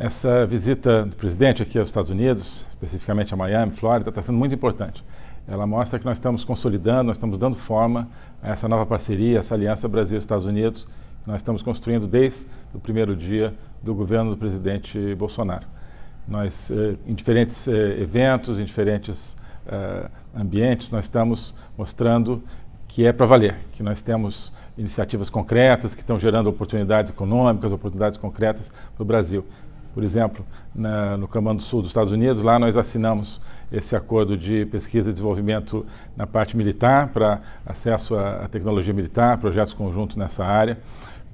Essa visita do presidente aqui aos Estados Unidos, especificamente a Miami, Flórida, está sendo muito importante. Ela mostra que nós estamos consolidando, nós estamos dando forma a essa nova parceria, essa aliança Brasil-Estados Unidos, que nós estamos construindo desde o primeiro dia do governo do presidente Bolsonaro. Nós, eh, em diferentes eh, eventos, em diferentes eh, ambientes, nós estamos mostrando que é para valer, que nós temos iniciativas concretas que estão gerando oportunidades econômicas, oportunidades concretas para o Brasil. Por exemplo, na, no Comando Sul dos Estados Unidos, lá nós assinamos esse acordo de pesquisa e desenvolvimento na parte militar, para acesso à, à tecnologia militar, projetos conjuntos nessa área,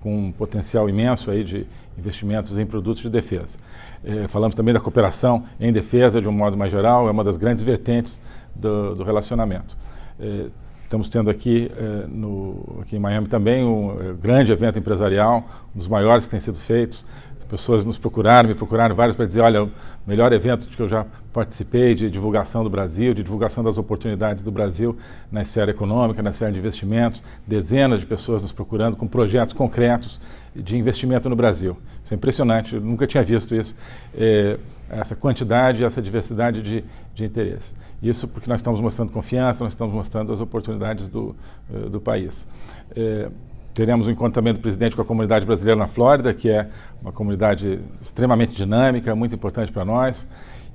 com um potencial imenso aí de investimentos em produtos de defesa. Eh, falamos também da cooperação em defesa de um modo mais geral, é uma das grandes vertentes do, do relacionamento. Eh, Estamos tendo aqui, eh, no, aqui em Miami também um grande evento empresarial, um dos maiores que tem sido feito. As pessoas nos procuraram, me procuraram vários para dizer, olha, o melhor evento que eu já participei de divulgação do Brasil, de divulgação das oportunidades do Brasil na esfera econômica, na esfera de investimentos. Dezenas de pessoas nos procurando com projetos concretos de investimento no Brasil. Isso é impressionante, eu nunca tinha visto isso. Eh, essa quantidade, essa diversidade de, de interesse. Isso porque nós estamos mostrando confiança, nós estamos mostrando as oportunidades do, uh, do país. É, teremos um encontro também do presidente com a comunidade brasileira na Flórida, que é uma comunidade extremamente dinâmica, muito importante para nós.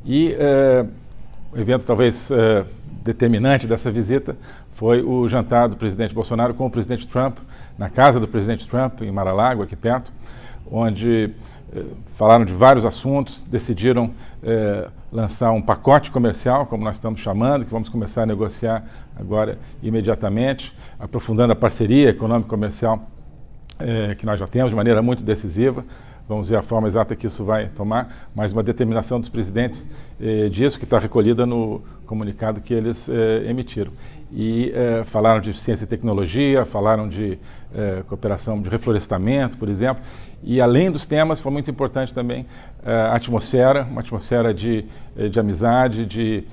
E é, o evento talvez é, determinante dessa visita foi o jantar do presidente Bolsonaro com o presidente Trump, na casa do presidente Trump, em Mar-a-Lago, aqui perto, onde falaram de vários assuntos, decidiram eh, lançar um pacote comercial, como nós estamos chamando, que vamos começar a negociar agora imediatamente, aprofundando a parceria econômico-comercial eh, que nós já temos de maneira muito decisiva. Vamos ver a forma exata que isso vai tomar, mas uma determinação dos presidentes eh, disso, que está recolhida no comunicado que eles eh, emitiram. E eh, falaram de ciência e tecnologia, falaram de eh, cooperação de reflorestamento, por exemplo, e além dos temas, foi muito importante também eh, a atmosfera, uma atmosfera de, eh, de amizade, de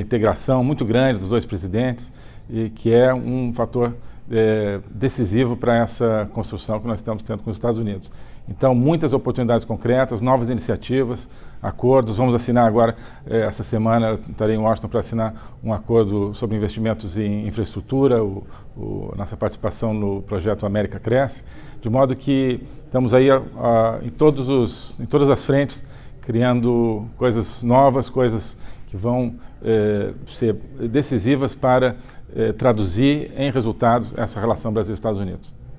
integração muito grande dos dois presidentes, e que é um fator é, decisivo para essa construção que nós estamos tendo com os Estados Unidos. Então, muitas oportunidades concretas, novas iniciativas, acordos. Vamos assinar agora, é, essa semana, estarei em Washington para assinar um acordo sobre investimentos em infraestrutura, o, o, nossa participação no projeto América Cresce, de modo que estamos aí a, a, em, todos os, em todas as frentes, criando coisas novas, coisas que vão eh, ser decisivas para eh, traduzir em resultados essa relação Brasil-Estados Unidos.